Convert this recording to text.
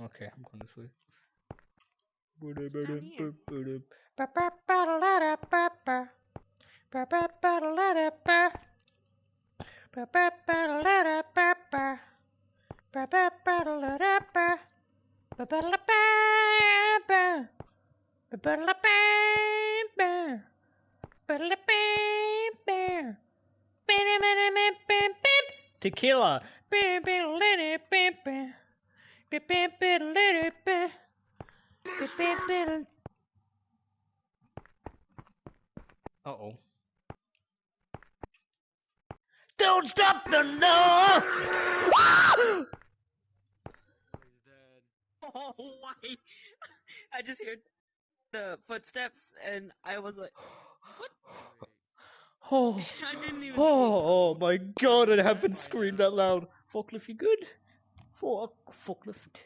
Okay, I'm going this way. Tequila. Uh oh. Don't stop the no! Oh, why? I just heard the footsteps and I was like, Oh, I didn't even. oh, oh my god, I haven't screamed that loud. Forklift, you good? Fuck, forklift.